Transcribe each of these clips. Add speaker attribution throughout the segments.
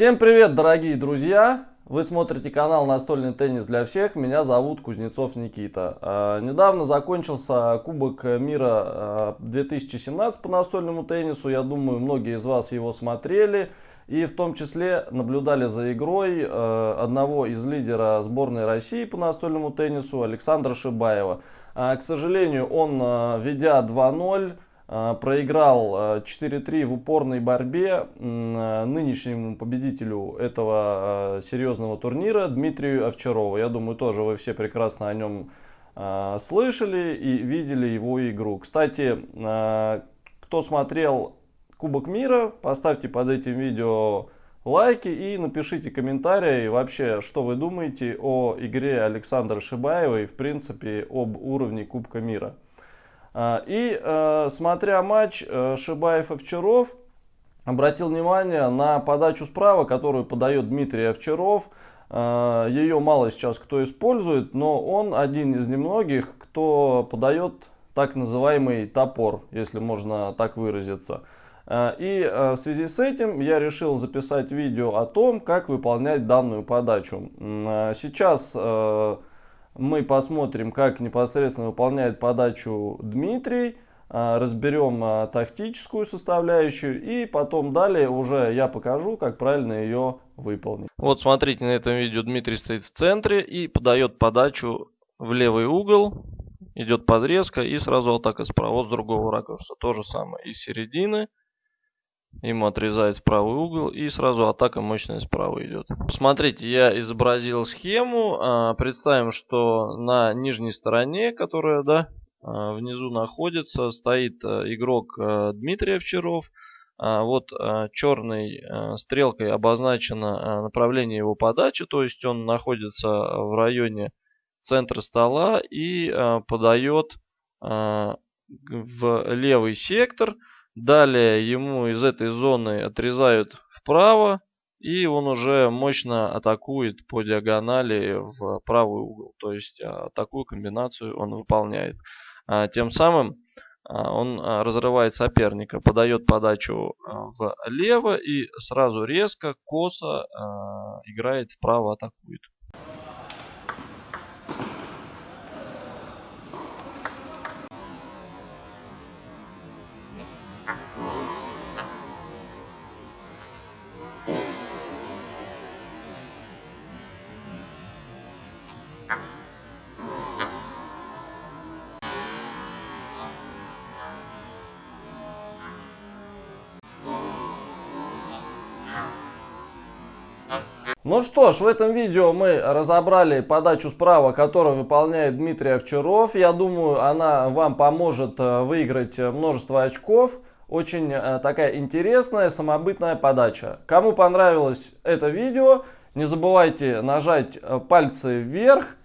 Speaker 1: Всем привет, дорогие друзья! Вы смотрите канал «Настольный теннис для всех». Меня зовут Кузнецов Никита. А, недавно закончился Кубок мира 2017 а, по настольному теннису. Я думаю, многие из вас его смотрели. И в том числе наблюдали за игрой а, одного из лидера сборной России по настольному теннису Александра Шибаева. К сожалению, он, ведя 2-0, а, проиграл 4-3 а, в упорной борьбе а, нынешнему победителю этого серьезного турнира Дмитрию Овчарову. Я думаю, тоже вы все прекрасно о нем слышали и видели его игру. Кстати, кто смотрел Кубок мира, поставьте под этим видео лайки и напишите комментарии вообще, что вы думаете о игре Александра Шибаева и в принципе об уровне Кубка мира. А, и э, смотря матч э, Шибаев-Овчаров, обратил внимание на подачу справа, которую подает Дмитрий Овчаров. Э, Ее мало сейчас кто использует, но он один из немногих, кто подает так называемый топор, если можно так выразиться. И в связи с этим я решил записать видео о том, как выполнять данную подачу. Сейчас мы посмотрим, как непосредственно выполняет подачу Дмитрий, а, разберем а, тактическую составляющую и потом далее уже я покажу, как правильно ее выполнить. Вот смотрите, на этом видео Дмитрий стоит в центре и подает подачу в левый угол, идет подрезка и сразу атака справа. С другого ракурса то же самое. Из середины Ему отрезает правый угол и сразу атака мощная справа идет. Смотрите, я изобразил схему. А, представим, что на нижней стороне, которая да, а, внизу находится, стоит а, игрок Дмитрий Овчаров. Вот черной стрелкой обозначено направление его подачи, то есть он находится в районе центра стола и подает в левый сектор – Далее ему из этой зоны отрезают вправо. И он уже мощно атакует по диагонали в правый угол. То есть а, такую комбинацию он выполняет. А, тем самым а, он разрывает соперника, подает подачу влево и сразу резко, косо играет вправо, атакует. Ну что ж, в этом видео мы разобрали подачу справа, которую выполняет Дмитрий Овчаров. Я думаю, она вам поможет э, выиграть множество очков. Очень э, такая интересная, самобытная подача. Кому понравилось это видео, не забывайте нажать э, пальцы вверх.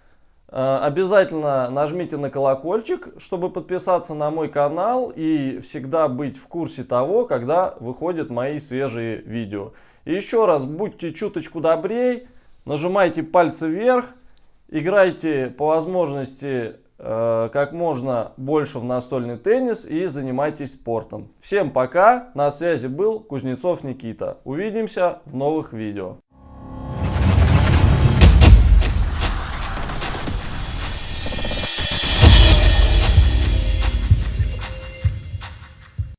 Speaker 1: Обязательно нажмите на колокольчик, чтобы подписаться на мой канал и всегда быть в курсе того, когда выходят мои свежие видео. И еще раз, будьте чуточку добрей, нажимайте пальцы вверх, играйте по возможности э, как можно больше в настольный теннис и занимайтесь спортом. Всем пока, на связи был Кузнецов Никита. Увидимся в новых видео.